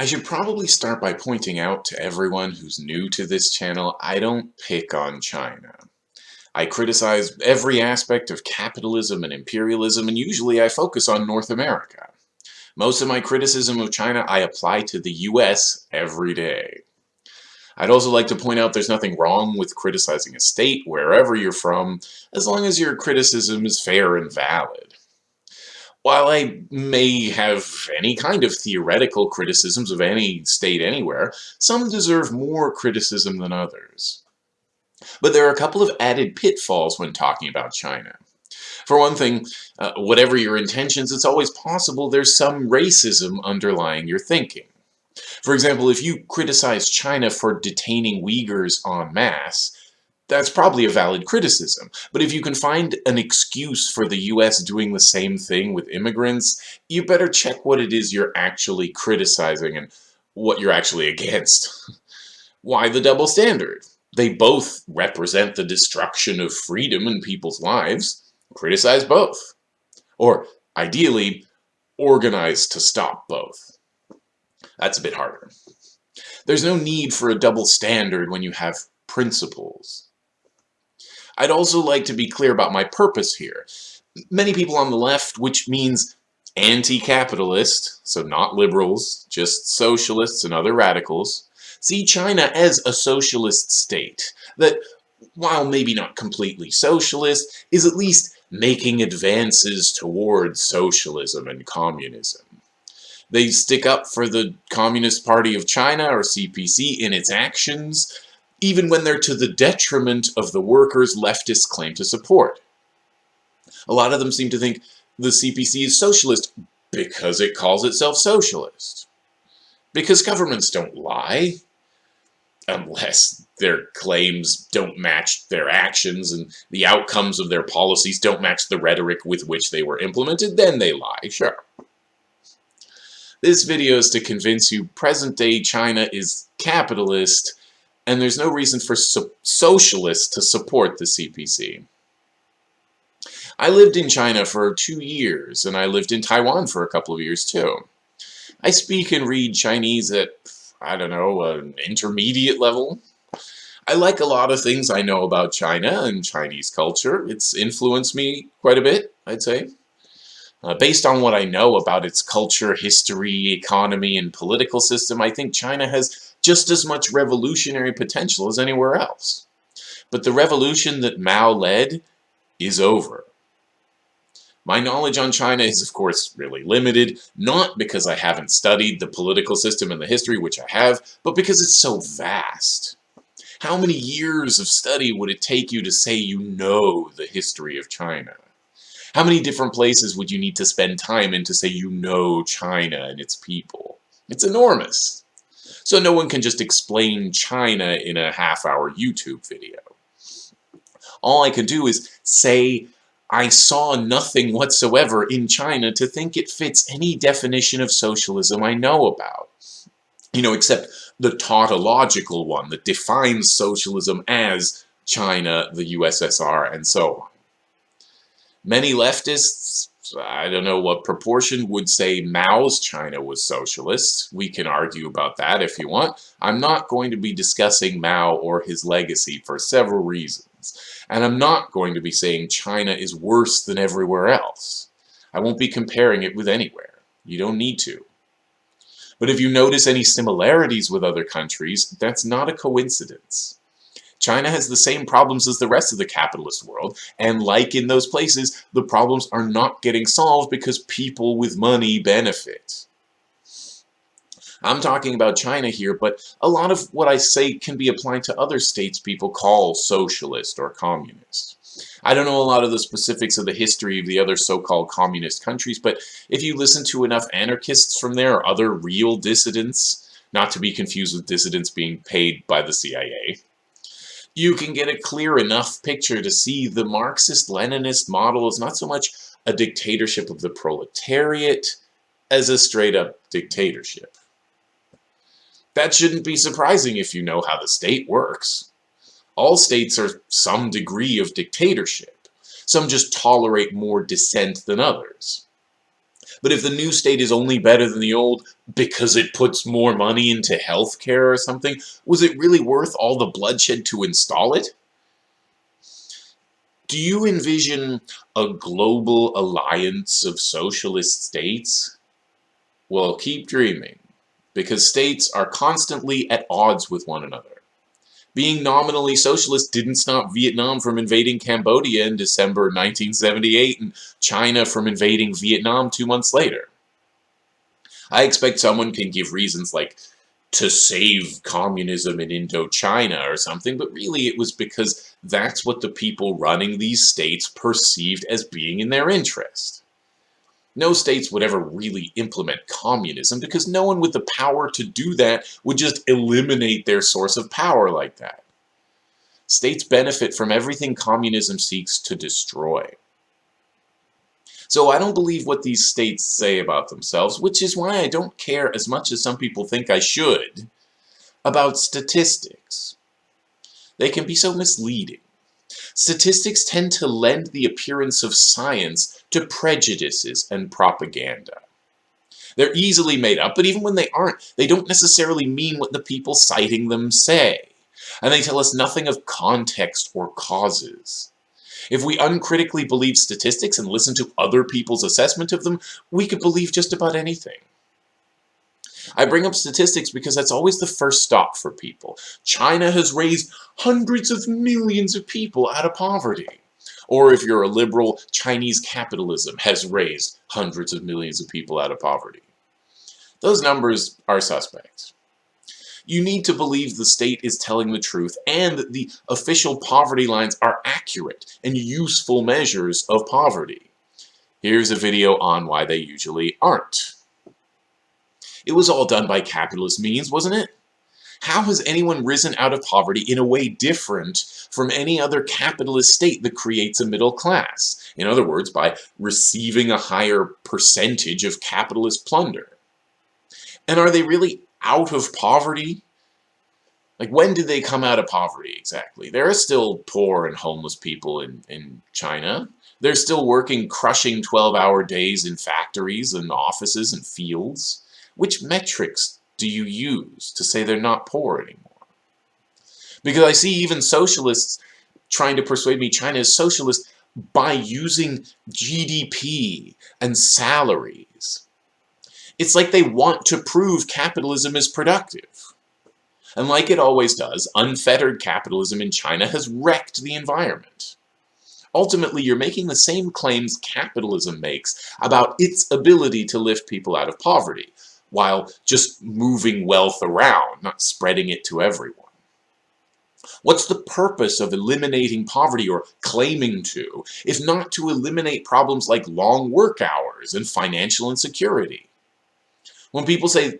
I should probably start by pointing out to everyone who's new to this channel, I don't pick on China. I criticize every aspect of capitalism and imperialism, and usually I focus on North America. Most of my criticism of China I apply to the US every day. I'd also like to point out there's nothing wrong with criticizing a state wherever you're from, as long as your criticism is fair and valid. While I may have any kind of theoretical criticisms of any state anywhere, some deserve more criticism than others. But there are a couple of added pitfalls when talking about China. For one thing, uh, whatever your intentions, it's always possible there's some racism underlying your thinking. For example, if you criticize China for detaining Uyghurs en masse, that's probably a valid criticism. But if you can find an excuse for the US doing the same thing with immigrants, you better check what it is you're actually criticizing and what you're actually against. Why the double standard? They both represent the destruction of freedom in people's lives. Criticize both. Or, ideally, organize to stop both. That's a bit harder. There's no need for a double standard when you have principles. I'd also like to be clear about my purpose here. Many people on the left, which means anti-capitalist, so not liberals, just socialists and other radicals, see China as a socialist state that, while maybe not completely socialist, is at least making advances towards socialism and communism. They stick up for the Communist Party of China, or CPC, in its actions, even when they're to the detriment of the workers leftists claim to support. A lot of them seem to think the CPC is socialist because it calls itself socialist. Because governments don't lie, unless their claims don't match their actions and the outcomes of their policies don't match the rhetoric with which they were implemented, then they lie, sure. This video is to convince you present-day China is capitalist and there's no reason for so socialists to support the CPC. I lived in China for two years, and I lived in Taiwan for a couple of years too. I speak and read Chinese at, I don't know, an intermediate level. I like a lot of things I know about China and Chinese culture. It's influenced me quite a bit, I'd say. Uh, based on what I know about its culture, history, economy, and political system, I think China has just as much revolutionary potential as anywhere else. But the revolution that Mao led is over. My knowledge on China is, of course, really limited, not because I haven't studied the political system and the history, which I have, but because it's so vast. How many years of study would it take you to say you know the history of China? How many different places would you need to spend time in to say you know China and its people? It's enormous. So no one can just explain China in a half-hour YouTube video. All I can do is say I saw nothing whatsoever in China to think it fits any definition of socialism I know about. You know, except the tautological one that defines socialism as China, the USSR, and so on. Many leftists I don't know what proportion would say Mao's China was socialist. We can argue about that if you want. I'm not going to be discussing Mao or his legacy for several reasons. And I'm not going to be saying China is worse than everywhere else. I won't be comparing it with anywhere. You don't need to. But if you notice any similarities with other countries, that's not a coincidence. China has the same problems as the rest of the capitalist world, and like in those places, the problems are not getting solved because people with money benefit. I'm talking about China here, but a lot of what I say can be applied to other states people call socialist or communist. I don't know a lot of the specifics of the history of the other so-called communist countries, but if you listen to enough anarchists from there or other real dissidents, not to be confused with dissidents being paid by the CIA, you can get a clear enough picture to see the Marxist-Leninist model is not so much a dictatorship of the proletariat as a straight-up dictatorship. That shouldn't be surprising if you know how the state works. All states are some degree of dictatorship. Some just tolerate more dissent than others. But if the new state is only better than the old because it puts more money into healthcare or something, was it really worth all the bloodshed to install it? Do you envision a global alliance of socialist states? Well, keep dreaming, because states are constantly at odds with one another. Being nominally socialist didn't stop Vietnam from invading Cambodia in December 1978 and China from invading Vietnam two months later. I expect someone can give reasons like to save communism in Indochina or something, but really it was because that's what the people running these states perceived as being in their interest. No states would ever really implement communism because no one with the power to do that would just eliminate their source of power like that. States benefit from everything communism seeks to destroy. So I don't believe what these states say about themselves, which is why I don't care as much as some people think I should about statistics. They can be so misleading. Statistics tend to lend the appearance of science to prejudices and propaganda. They're easily made up, but even when they aren't, they don't necessarily mean what the people citing them say. And they tell us nothing of context or causes. If we uncritically believe statistics and listen to other people's assessment of them, we could believe just about anything. I bring up statistics because that's always the first stop for people. China has raised hundreds of millions of people out of poverty. Or if you're a liberal, Chinese capitalism has raised hundreds of millions of people out of poverty. Those numbers are suspect. You need to believe the state is telling the truth and that the official poverty lines are accurate and useful measures of poverty. Here's a video on why they usually aren't. It was all done by capitalist means, wasn't it? How has anyone risen out of poverty in a way different from any other capitalist state that creates a middle class? In other words, by receiving a higher percentage of capitalist plunder. And are they really out of poverty? Like, when did they come out of poverty exactly? There are still poor and homeless people in, in China. They're still working crushing 12-hour days in factories and offices and fields. Which metrics do you use to say they're not poor anymore? Because I see even socialists trying to persuade me China is socialist by using GDP and salaries. It's like they want to prove capitalism is productive. And like it always does, unfettered capitalism in China has wrecked the environment. Ultimately, you're making the same claims capitalism makes about its ability to lift people out of poverty while just moving wealth around, not spreading it to everyone. What's the purpose of eliminating poverty or claiming to, if not to eliminate problems like long work hours and financial insecurity? When people say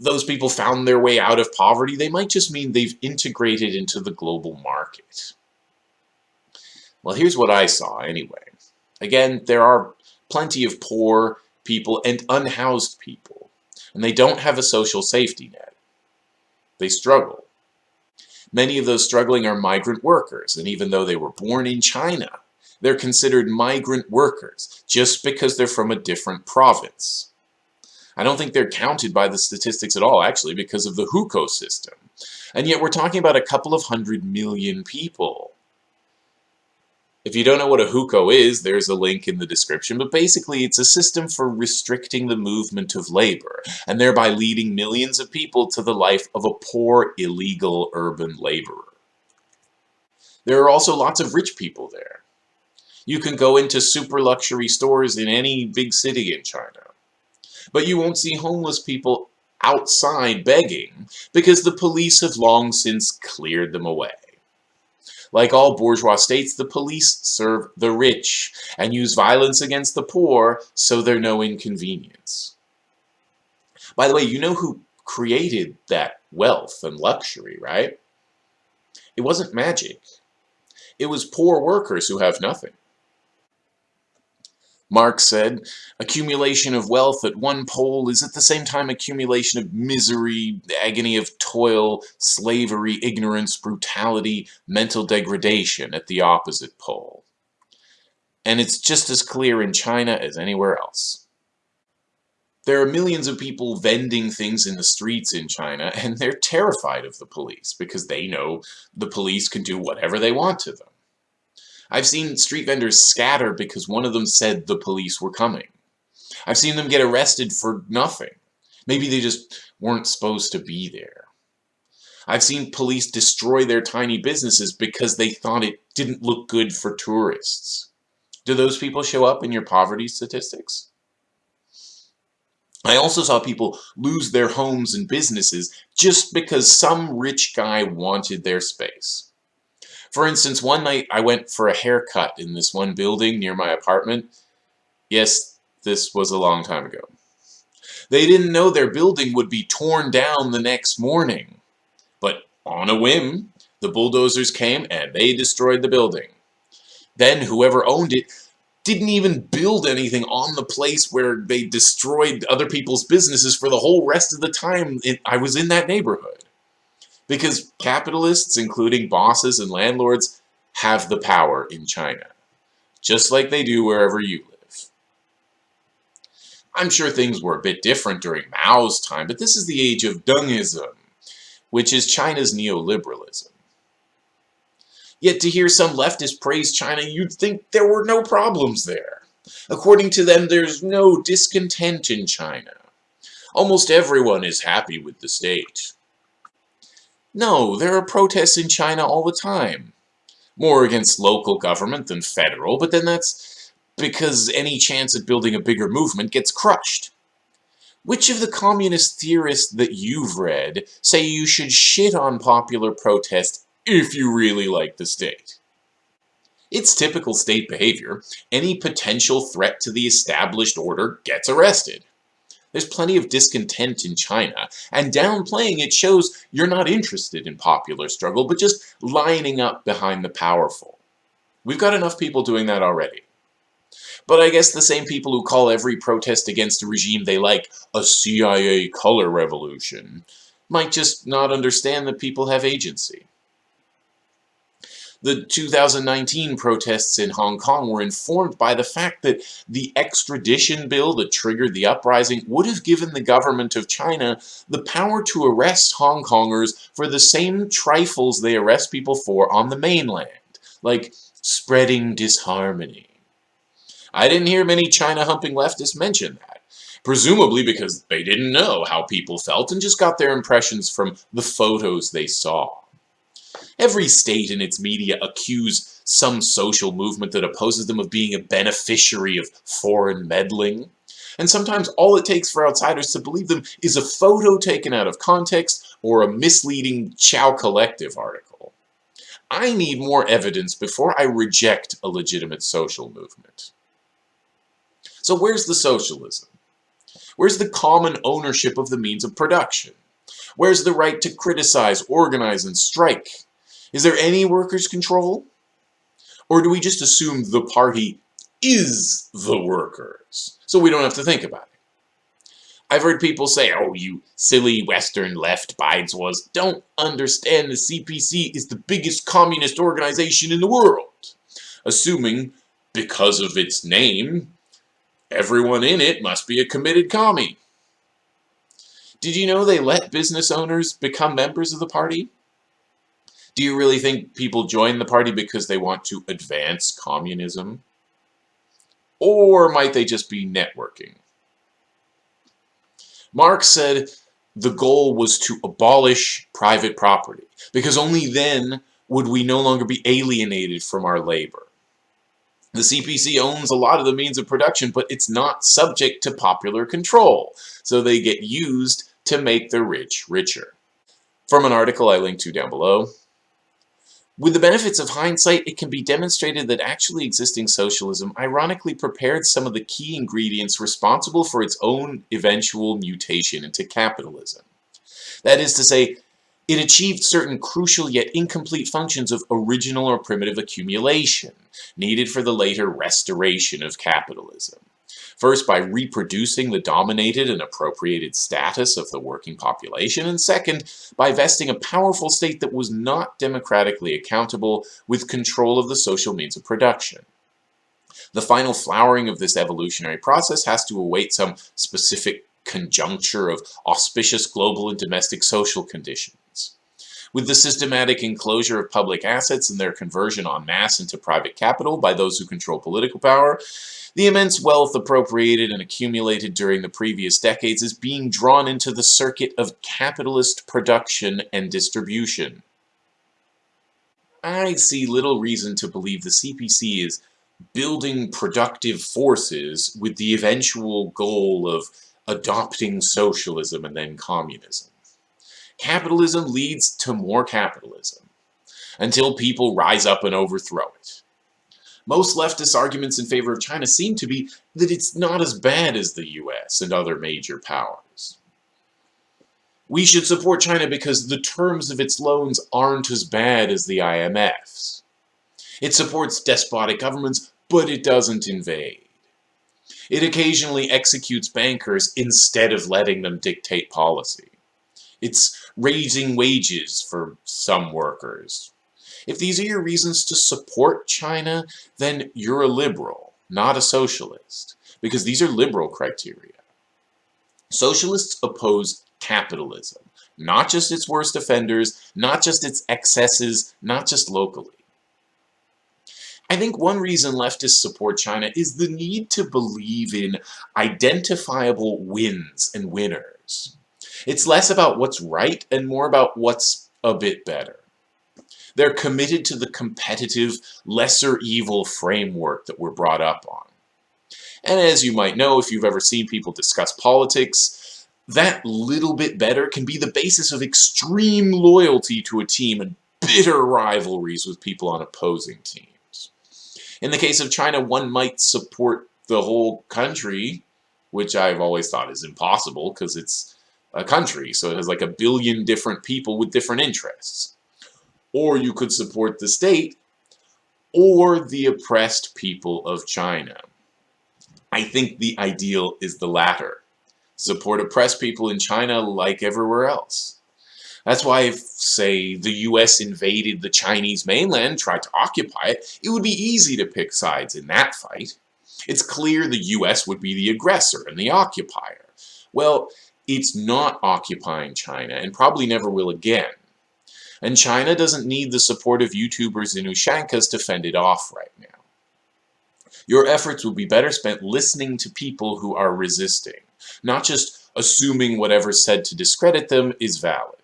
those people found their way out of poverty, they might just mean they've integrated into the global market. Well, here's what I saw anyway. Again, there are plenty of poor people and unhoused people and they don't have a social safety net. They struggle. Many of those struggling are migrant workers, and even though they were born in China, they're considered migrant workers just because they're from a different province. I don't think they're counted by the statistics at all, actually, because of the hukou system. And yet we're talking about a couple of hundred million people. If you don't know what a hukou is, there's a link in the description, but basically it's a system for restricting the movement of labor, and thereby leading millions of people to the life of a poor, illegal urban laborer. There are also lots of rich people there. You can go into super luxury stores in any big city in China. But you won't see homeless people outside begging because the police have long since cleared them away. Like all bourgeois states, the police serve the rich and use violence against the poor so they're no inconvenience. By the way, you know who created that wealth and luxury, right? It wasn't magic. It was poor workers who have nothing. Marx said, accumulation of wealth at one pole is at the same time accumulation of misery, agony of toil, slavery, ignorance, brutality, mental degradation at the opposite pole. And it's just as clear in China as anywhere else. There are millions of people vending things in the streets in China, and they're terrified of the police because they know the police can do whatever they want to them. I've seen street vendors scatter because one of them said the police were coming. I've seen them get arrested for nothing. Maybe they just weren't supposed to be there. I've seen police destroy their tiny businesses because they thought it didn't look good for tourists. Do those people show up in your poverty statistics? I also saw people lose their homes and businesses just because some rich guy wanted their space. For instance, one night I went for a haircut in this one building near my apartment. Yes, this was a long time ago. They didn't know their building would be torn down the next morning. But on a whim, the bulldozers came and they destroyed the building. Then whoever owned it didn't even build anything on the place where they destroyed other people's businesses for the whole rest of the time I was in that neighborhood. Because capitalists, including bosses and landlords, have the power in China, just like they do wherever you live. I'm sure things were a bit different during Mao's time, but this is the age of Dengism, which is China's neoliberalism. Yet to hear some leftists praise China, you'd think there were no problems there. According to them, there's no discontent in China. Almost everyone is happy with the state. No, there are protests in China all the time. More against local government than federal, but then that's because any chance at building a bigger movement gets crushed. Which of the communist theorists that you've read say you should shit on popular protest if you really like the state. It's typical state behavior. Any potential threat to the established order gets arrested. There's plenty of discontent in China, and downplaying it shows you're not interested in popular struggle, but just lining up behind the powerful. We've got enough people doing that already. But I guess the same people who call every protest against a regime they like a CIA color revolution might just not understand that people have agency. The 2019 protests in Hong Kong were informed by the fact that the extradition bill that triggered the uprising would have given the government of China the power to arrest Hong Kongers for the same trifles they arrest people for on the mainland, like spreading disharmony. I didn't hear many China-humping leftists mention that, presumably because they didn't know how people felt and just got their impressions from the photos they saw. Every state and its media accuse some social movement that opposes them of being a beneficiary of foreign meddling. And sometimes all it takes for outsiders to believe them is a photo taken out of context or a misleading Qiao Collective article. I need more evidence before I reject a legitimate social movement. So where's the socialism? Where's the common ownership of the means of production? Where's the right to criticize, organize, and strike? Is there any workers' control? Or do we just assume the party is the workers, so we don't have to think about it? I've heard people say, oh, you silly Western left bides was don't understand the CPC is the biggest communist organization in the world, assuming, because of its name, everyone in it must be a committed commie. Did you know they let business owners become members of the party? Do you really think people join the party because they want to advance communism? Or might they just be networking? Marx said the goal was to abolish private property, because only then would we no longer be alienated from our labor. The CPC owns a lot of the means of production, but it's not subject to popular control, so they get used to make the rich richer. From an article I linked to down below, with the benefits of hindsight, it can be demonstrated that actually existing socialism ironically prepared some of the key ingredients responsible for its own eventual mutation into capitalism. That is to say, it achieved certain crucial yet incomplete functions of original or primitive accumulation, needed for the later restoration of capitalism. First, by reproducing the dominated and appropriated status of the working population, and second, by vesting a powerful state that was not democratically accountable with control of the social means of production. The final flowering of this evolutionary process has to await some specific conjuncture of auspicious global and domestic social conditions. With the systematic enclosure of public assets and their conversion en masse into private capital by those who control political power, the immense wealth appropriated and accumulated during the previous decades is being drawn into the circuit of capitalist production and distribution. I see little reason to believe the CPC is building productive forces with the eventual goal of adopting socialism and then communism. Capitalism leads to more capitalism until people rise up and overthrow it. Most leftist arguments in favor of China seem to be that it's not as bad as the US and other major powers. We should support China because the terms of its loans aren't as bad as the IMF's. It supports despotic governments, but it doesn't invade. It occasionally executes bankers instead of letting them dictate policy. It's raising wages for some workers, if these are your reasons to support China, then you're a liberal, not a socialist, because these are liberal criteria. Socialists oppose capitalism, not just its worst offenders, not just its excesses, not just locally. I think one reason leftists support China is the need to believe in identifiable wins and winners. It's less about what's right and more about what's a bit better. They're committed to the competitive, lesser evil framework that we're brought up on. And as you might know, if you've ever seen people discuss politics, that little bit better can be the basis of extreme loyalty to a team and bitter rivalries with people on opposing teams. In the case of China, one might support the whole country, which I've always thought is impossible because it's a country, so it has like a billion different people with different interests or you could support the state, or the oppressed people of China. I think the ideal is the latter. Support oppressed people in China like everywhere else. That's why if, say, the US invaded the Chinese mainland, tried to occupy it, it would be easy to pick sides in that fight. It's clear the US would be the aggressor and the occupier. Well, it's not occupying China, and probably never will again. And China doesn't need the support of YouTubers and Ushankas to fend it off right now. Your efforts would be better spent listening to people who are resisting, not just assuming whatever's said to discredit them is valid.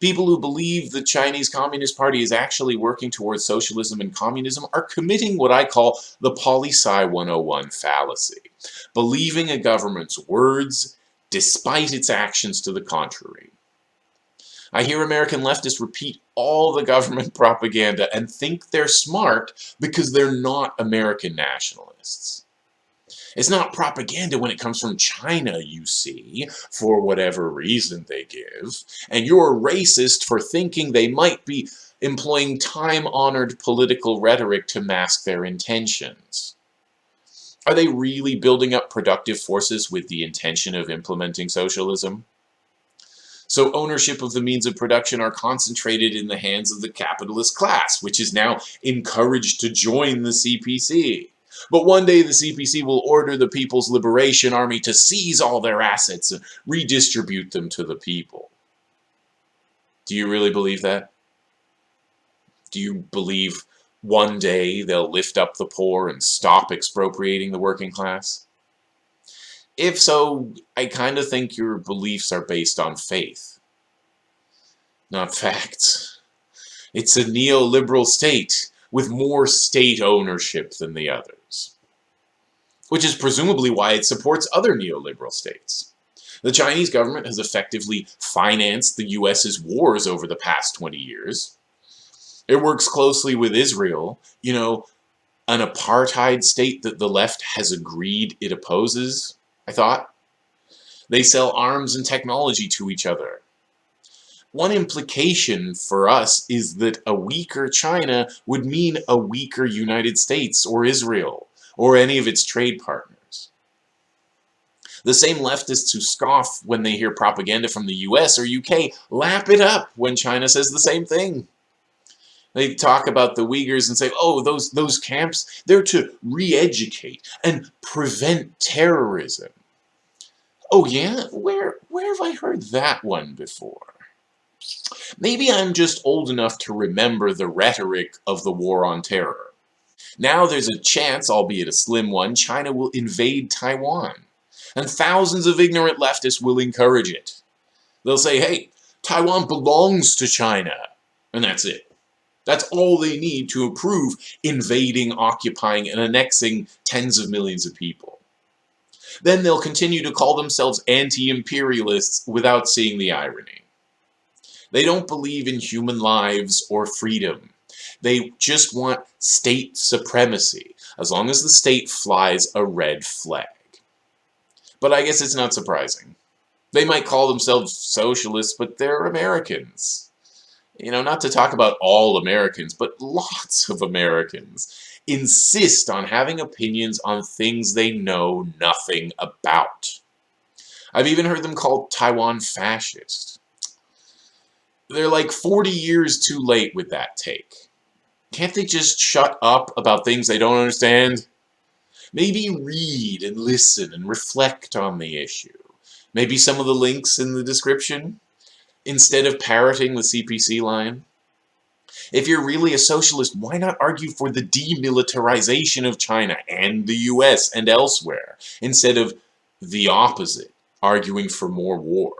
People who believe the Chinese Communist Party is actually working towards socialism and communism are committing what I call the poli-sci 101 fallacy, believing a government's words despite its actions to the contrary. I hear American leftists repeat all the government propaganda and think they're smart because they're not American nationalists. It's not propaganda when it comes from China, you see, for whatever reason they give, and you're racist for thinking they might be employing time-honored political rhetoric to mask their intentions. Are they really building up productive forces with the intention of implementing socialism? So ownership of the means of production are concentrated in the hands of the capitalist class, which is now encouraged to join the CPC. But one day the CPC will order the People's Liberation Army to seize all their assets and redistribute them to the people. Do you really believe that? Do you believe one day they'll lift up the poor and stop expropriating the working class? If so, I kind of think your beliefs are based on faith, not facts. It's a neoliberal state with more state ownership than the others. Which is presumably why it supports other neoliberal states. The Chinese government has effectively financed the US's wars over the past 20 years. It works closely with Israel, you know, an apartheid state that the left has agreed it opposes. I thought. They sell arms and technology to each other. One implication for us is that a weaker China would mean a weaker United States or Israel or any of its trade partners. The same leftists who scoff when they hear propaganda from the US or UK lap it up when China says the same thing. They talk about the Uyghurs and say, oh, those, those camps, they're to re-educate and prevent terrorism. Oh yeah? Where, where have I heard that one before? Maybe I'm just old enough to remember the rhetoric of the War on Terror. Now there's a chance, albeit a slim one, China will invade Taiwan. And thousands of ignorant leftists will encourage it. They'll say, hey, Taiwan belongs to China. And that's it. That's all they need to approve invading, occupying, and annexing tens of millions of people. Then they'll continue to call themselves anti-imperialists without seeing the irony. They don't believe in human lives or freedom. They just want state supremacy, as long as the state flies a red flag. But I guess it's not surprising. They might call themselves socialists, but they're Americans. You know, not to talk about all Americans, but lots of Americans insist on having opinions on things they know nothing about. I've even heard them called Taiwan fascist. They're like 40 years too late with that take. Can't they just shut up about things they don't understand? Maybe read and listen and reflect on the issue. Maybe some of the links in the description, instead of parroting the CPC line. If you're really a socialist, why not argue for the demilitarization of China and the US and elsewhere, instead of the opposite, arguing for more war?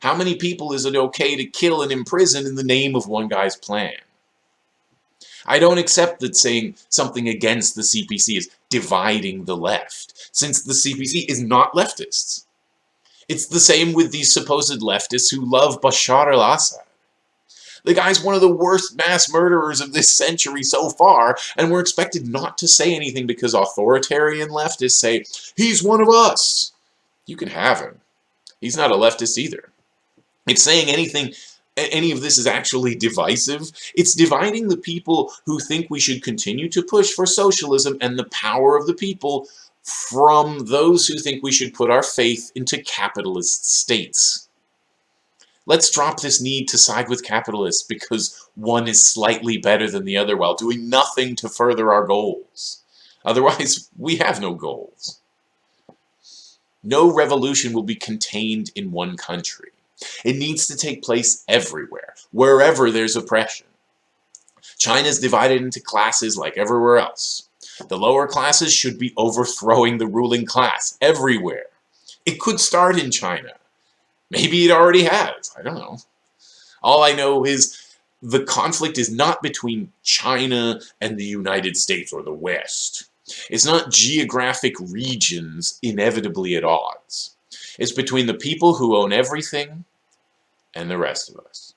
How many people is it okay to kill and imprison in the name of one guy's plan? I don't accept that saying something against the CPC is dividing the left, since the CPC is not leftists. It's the same with these supposed leftists who love Bashar al-Assad. The guy's one of the worst mass murderers of this century so far, and we're expected not to say anything because authoritarian leftists say, he's one of us. You can have him. He's not a leftist either. If saying anything any of this is actually divisive. It's dividing the people who think we should continue to push for socialism and the power of the people from those who think we should put our faith into capitalist states. Let's drop this need to side with capitalists because one is slightly better than the other while doing nothing to further our goals. Otherwise, we have no goals. No revolution will be contained in one country. It needs to take place everywhere, wherever there's oppression. China is divided into classes like everywhere else. The lower classes should be overthrowing the ruling class everywhere. It could start in China. Maybe it already has. I don't know. All I know is the conflict is not between China and the United States or the West. It's not geographic regions inevitably at odds. It's between the people who own everything and the rest of us.